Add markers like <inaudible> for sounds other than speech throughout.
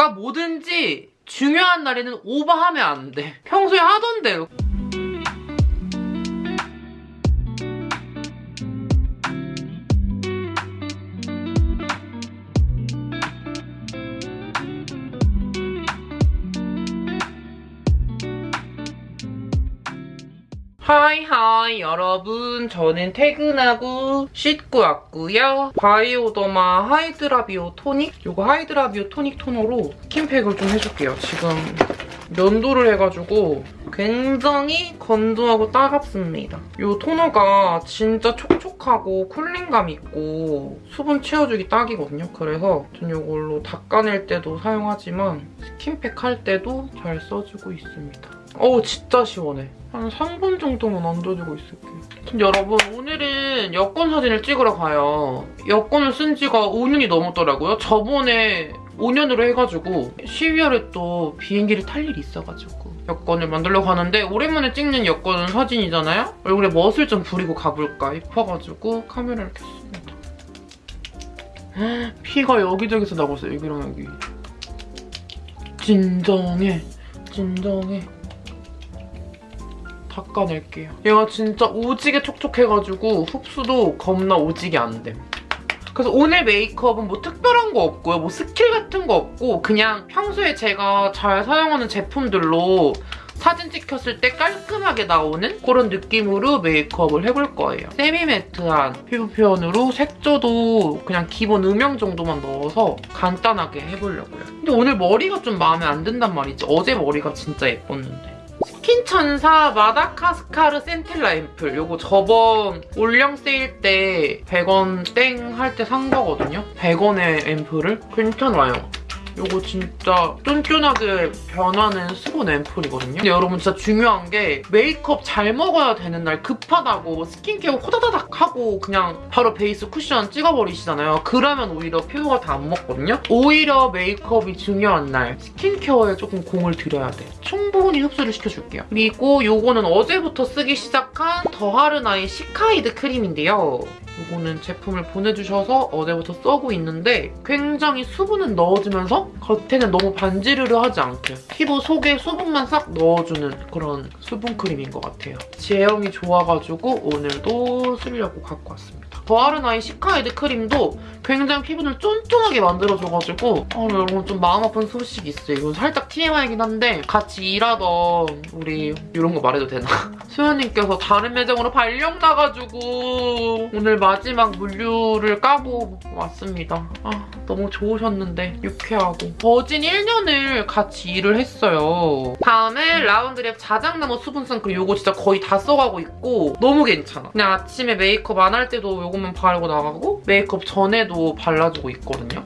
그러니까 뭐든지 중요한 날에는 오버하면 안 돼. 평소에 하던 대로. hi hi 여러분. 저는 퇴근하고 씻고 왔고요. 바이오더마 하이드라비오 토닉? 이거 하이드라비오 토닉 토너로 스킨팩을 좀 해줄게요. 지금 면도를 해가지고 굉장히 건조하고 따갑습니다. 이 토너가 진짜 촉촉하고 쿨링감 있고 수분 채워주기 딱이거든요. 그래서 전 이걸로 닦아낼 때도 사용하지만 스킨팩 할 때도 잘 써주고 있습니다 어우 진짜 시원해. 한 3분 정도만 얹어주고 있을게요. 근데 여러분 오늘은 여권 사진을 찍으러 가요. 여권을 쓴 지가 5년이 넘었더라고요. 저번에 5년으로 해가지고 12월에 또 비행기를 탈 일이 있어가지고 여권을 만들러 가는데 오랜만에 찍는 여권 사진이잖아요? 얼굴에 멋을 좀 부리고 가볼까 싶어가지고 카메라를 켰습니다. 피가 여기저기서 나고 있어요. 여기랑 여기. 진정해. 진정해. 닦아낼게요. 얘가 진짜 오지게 촉촉해가지고 흡수도 겁나 오지게 안 됨. 그래서 오늘 메이크업은 뭐 특별한 거 없고요. 뭐 스킬 같은 거 없고 그냥 평소에 제가 잘 사용하는 제품들로 사진 찍혔을 때 깔끔하게 나오는 그런 느낌으로 메이크업을 해볼 거예요. semi matte한 피부 표현으로 색조도 그냥 기본 음영 정도만 넣어서 간단하게 해보려고요. 근데 오늘 머리가 좀 마음에 안 든단 말이지. 어제 머리가 진짜 예뻤는데. 스킨천사 마다가스카르 센텔라 앰플 요거 저번 올영 세일 때 100원 땡 할 때 산 거거든요. 100원의 앰플을 괜찮아요. 이거 진짜 쫀쫀하게 변하는 수분 앰플이거든요. 근데 여러분 진짜 중요한 게 메이크업 잘 먹어야 되는 날 급하다고 스킨케어 호다다닥 하고 그냥 바로 베이스 쿠션 찍어버리시잖아요. 그러면 오히려 피부가 다 안 먹거든요. 오히려 메이크업이 중요한 날 스킨케어에 조금 공을 들여야 돼. 충분히 흡수를 시켜줄게요. 그리고 이거는 어제부터 쓰기 시작한 더하르나의 시카이드 크림인데요. 이거는 제품을 보내주셔서 어제부터 써고 있는데 굉장히 수분은 넣어주면서 겉에는 너무 반지르르 하지 않게 피부 속에 수분만 싹 넣어주는 그런 수분 크림인 것 같아요. 제형이 좋아가지고 오늘도 쓰려고 갖고 왔습니다. 더하르나의 시카이드 크림도 굉장히 피부를 쫀쫀하게 만들어줘가지고 아, 여러분 좀 마음 아픈 소식이 있어요. 이건 살짝 TMI이긴 한데 같이 일하던 우리 이런 거 말해도 되나? <laughs> 수현님께서 다른 매장으로 발령 나가지고 오늘 마지막 물류를 까고 왔습니다. 아 너무 좋으셨는데 유쾌하고 버진 1년을 같이 일을 했어요. 다음에 라운드랩 자작나무 수분 선크림 이거 진짜 거의 다 써가고 있고 너무 괜찮아. 그냥 아침에 메이크업 안 할 때도 이것만 바르고 나가고 메이크업 전에도 발라주고 있거든요.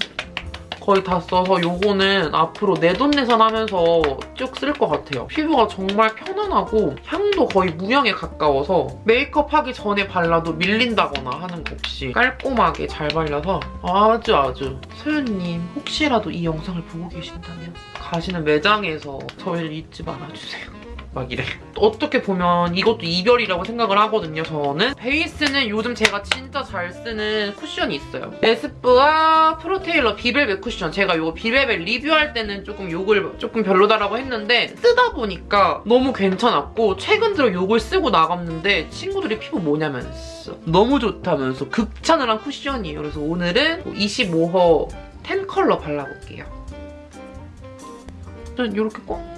거의 다 써서 요거는 앞으로 내돈내산 하면서 쭉 쓸 것 같아요. 피부가 정말 편안하고 향도 거의 무향에 가까워서 메이크업 하기 전에 발라도 밀린다거나 하는 거 없이 깔끔하게 잘 발려서 아주 아주 소연님 혹시라도 이 영상을 보고 계신다면 가시는 매장에서 저희를 잊지 말아주세요. 막 이래. 어떻게 보면 이것도 이별이라고 생각을 하거든요, 저는. 베이스는 요즘 제가 진짜 잘 쓰는 쿠션이 있어요. 에스쁘아 프로테일러 비벨벳 쿠션. 제가 이거 비벨벳 리뷰할 때는 조금 욕을 조금 별로다라고 했는데 쓰다 보니까 너무 괜찮았고 최근 들어 욕을 쓰고 나갔는데 친구들이 피부 뭐냐면서 너무 좋다면서 극찬을 한 쿠션이에요. 그래서 오늘은 25호 10 컬러 발라볼게요. 전 이렇게 꼭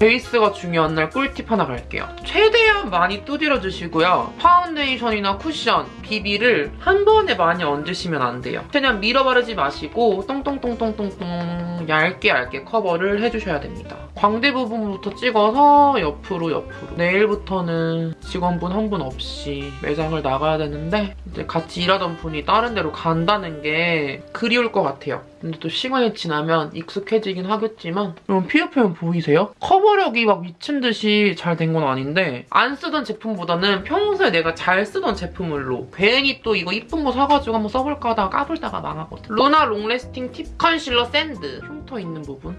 베이스가 중요한 날 꿀팁 하나 갈게요. 최대한 많이 두드려주시고요. 파운데이션이나 쿠션, 비비를 한 번에 많이 얹으시면 안 돼요. 최대한 밀어 바르지 마시고 똥똥똥똥똥똥 얇게 얇게 커버를 해주셔야 됩니다. 광대 부분부터 찍어서 옆으로 옆으로. 내일부터는 직원분 한 분 없이 매장을 나가야 되는데 이제 같이 일하던 분이 다른 데로 간다는 게 그리울 것 같아요. 근데 또 시간이 지나면 익숙해지긴 하겠지만 여러분 피부 표현 보이세요? 커버력이 막 미친 듯이 잘 된 건 아닌데 안 쓰던 제품보다는 평소에 내가 잘 쓰던 제품으로 괜히 또 이거 이쁜 거 사가지고 한번 써볼까 하다가 까불다가 망하거든. 루나 long lasting tip 컨실러 sand 흉터 있는 부분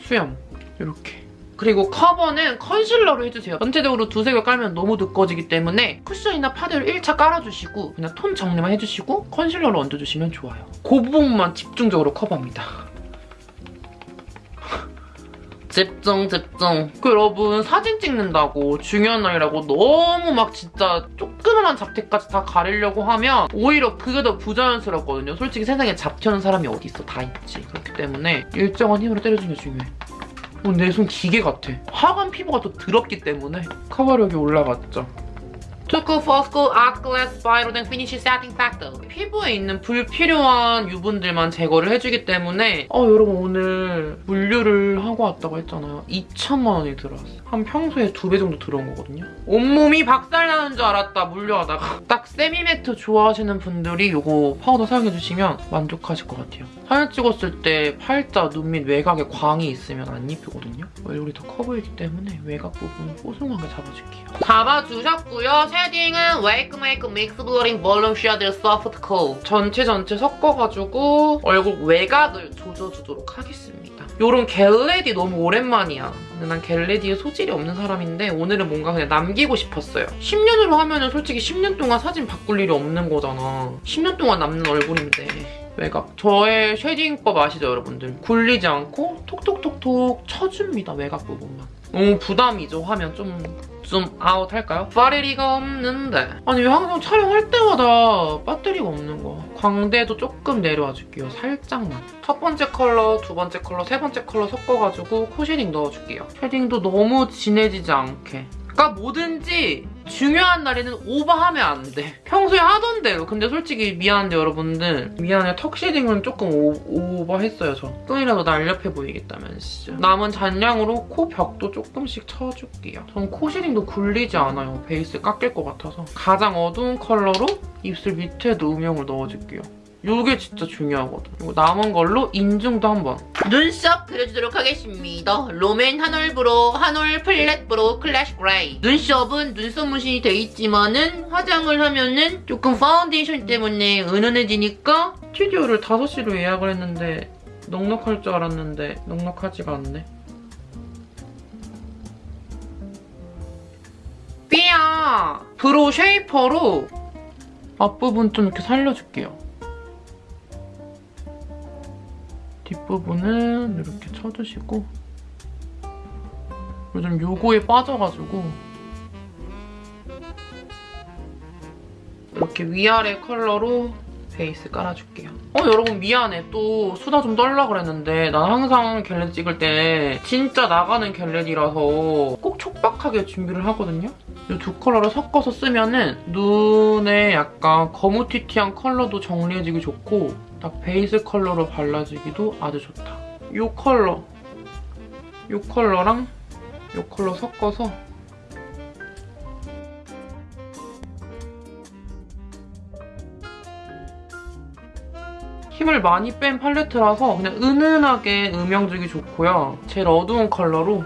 수염 이렇게 그리고 커버는 컨실러로 해주세요. 전체적으로 두세 개 깔면 너무 두꺼워지기 때문에 쿠션이나 파데를 1차 깔아주시고 그냥 톤 정리만 해주시고 컨실러로 얹어주시면 좋아요. 그 부분만 집중적으로 커버합니다. 집중 집중. 그 여러분 사진 찍는다고 중요한 날이라고 너무 막 진짜 조그만한 잡티까지 다 가리려고 하면 오히려 그게 더 부자연스럽거든요. 솔직히 세상에 잡티 없는 사람이 어디 있어? 다 있지. 그렇기 때문에 일정한 힘으로 때려주는 게 중요해. 어, 내 손 기계 같아. 하관 피부가 더 더럽기 때문에. 커버력이 올라갔죠 투쿨포스쿨 아트클래스 바이로댕 finish setting 팩트 피부에 있는 불필요한 유분들만 제거를 해주기 때문에 어 여러분 오늘 물류를 하고 왔다고 했잖아요. 2천만 원이 들어왔어요. 한 평소에 두 배 정도 들어온 거거든요. 온몸이 박살나는 줄 알았다 물류하다가. 딱 semi matte 좋아하시는 분들이 이거 파우더 사용해주시면 만족하실 것 같아요. 사진 찍었을 때 팔자, 눈밑 외곽에 광이 있으면 안 이쁘거든요. 얼굴이 더 커 보이기 때문에 외곽 부분 뽀송하게 잡아줄게요. 잡아주셨고요 shading은 웨이크메이크 mix blurring volume shade soft 코 전체 전체 섞어가지고 얼굴 외곽을 조져주도록 하겠습니다. 요런 get ready 너무 오랜만이야. 근데 난 get ready에 소질이 없는 사람인데 오늘은 뭔가 그냥 남기고 싶었어요. 10년으로 하면 은 솔직히 10년 동안 사진 바꿀 일이 없는 거잖아. 10년 동안 남는 얼굴인데. 외곽. 저의 shading법 아시죠, 여러분들? 굴리지 않고 톡톡톡톡 쳐줍니다, 외곽 부분만. 너무 부담이죠, 하면 좀... 좀 아웃 할까요? 배터리가 없는데. 아니 왜 항상 촬영할 때마다 배터리가 없는 거야? 광대도 조금 내려와 줄게요. 살짝만. 첫 번째 컬러, 두 번째 컬러, 세 번째 컬러 섞어가지고 코 shading 넣어줄게요. shading도 너무 진해지지 않게 그러니까 뭐든지 중요한 날에는 오버하면 안 돼. 평소에 하던 대로. 근데 솔직히 미안한데 여러분들. 미안해. 턱 shading은 조금 오, 오버했어요 저. 조금이라도 날렵해 보이겠다면 진짜. 남은 잔량으로 코 벽도 조금씩 쳐줄게요. 전 코 shading도 굴리지 않아요. 베이스 깎일 것 같아서. 가장 어두운 컬러로 입술 밑에도 음영을 넣어줄게요. 이게 진짜 중요하거든. 이거 남은 걸로 인중도 한번. 눈썹 그려주도록 하겠습니다. 롬앤 한올 brow, 한올 flat brow classy gray. 눈썹은 눈썹 문신이 돼 있지만은 화장을 하면은 조금 파운데이션 때문에 은은해지니까 스튜디오를 5시로 예약을 했는데 넉넉할 줄 알았는데 넉넉하지가 않네. 삐아! brow shaper로 앞부분 좀 이렇게 살려줄게요. 뒷부분은 이렇게 쳐주시고 요즘 요거에 빠져가지고 이렇게 위아래 컬러로 베이스 깔아줄게요. 어 여러분 미안해. 또 수다 좀 떨라 그랬는데 난 항상 get ready 찍을 때 진짜 나가는 get ready라서 꼭 촉박하게 준비를 하거든요. 이 두 컬러를 섞어서 쓰면 은 눈에 약간 거무튀튀한 컬러도 정리해지기 좋고 딱 베이스 컬러로 발라주기도 아주 좋다. 이 컬러, 이 컬러랑 이 컬러 섞어서 힘을 많이 뺀 팔레트라서 그냥 은은하게 음영 주기 좋고요. 제일 어두운 컬러로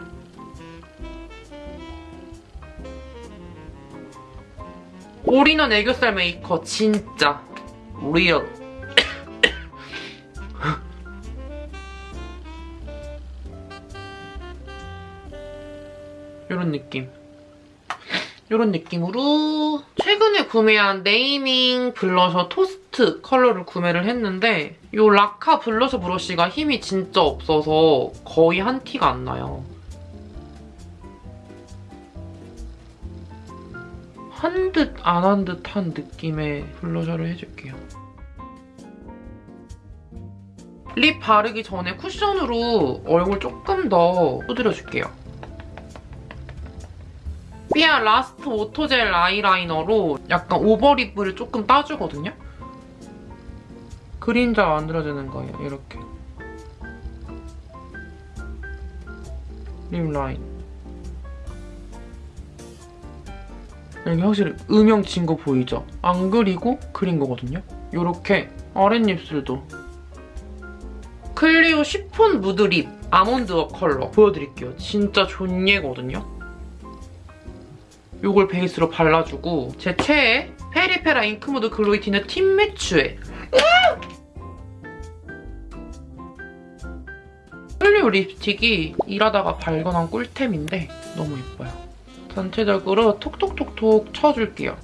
올인원 애교살 메이커 진짜 real 이런 느낌 이런 느낌으로 최근에 구매한 네이밍 블러셔 토스트 컬러를 구매를 했는데 이 라카 블러셔 브러쉬가 힘이 진짜 없어서 거의 한 티가 안 나요. 한 듯 안 한 듯한 느낌의 blusher를 해줄게요. lip 바르기 전에 쿠션으로 얼굴 조금 더 두드려줄게요. 삐아 last auto gel 아이라이너로 약간 over lip을 조금 따주거든요? 그림자 만들어주는 거예요, 이렇게. lip line. 여기 확실히 음영 진 거 보이죠? 안 그리고 그린 거거든요? 이렇게 아랫입술도 클리오 시폰 mood lip 아몬드 워 컬러 보여드릴게요. 진짜 존예거든요? 이걸 베이스로 발라주고 제 최애 페리페라 ink mood glowy tint 팀매치웨 클리오 립스틱이 일하다가 발견한 꿀템인데 너무 예뻐요. 전체적으로 톡톡톡톡 쳐줄게요.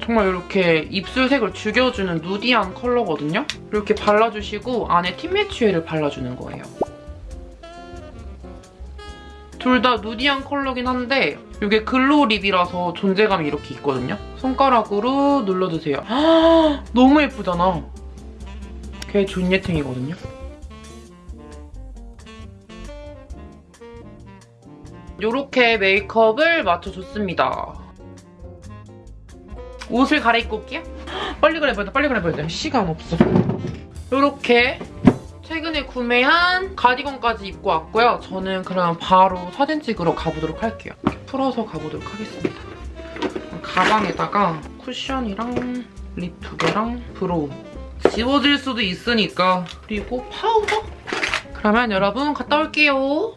정말 이렇게 입술색을 죽여주는 nudy한 컬러거든요. 이렇게 발라주시고 안에 팀매치웨를 발라주는 거예요. 둘 다 nudy한 컬러긴 한데 이게 glow lip이라서 존재감이 이렇게 있거든요. 손가락으로 눌러주세요. 너무 예쁘잖아. 걔 존예팅이거든요. 이렇게 메이크업을 맞춰줬습니다. 옷을 갈아입고 올게요. 빨리 갈아입어야 돼, 빨리 갈아입어야 돼. 시간 없어. 이렇게 최근에 구매한 가디건까지 입고 왔고요. 저는 그럼 바로 사진 찍으러 가보도록 할게요. 풀어서 가보도록 하겠습니다. 가방에다가 쿠션이랑 lip 두 개랑 brow 지워질 수도 있으니까 그리고 파우더? 그러면 여러분 갔다 올게요.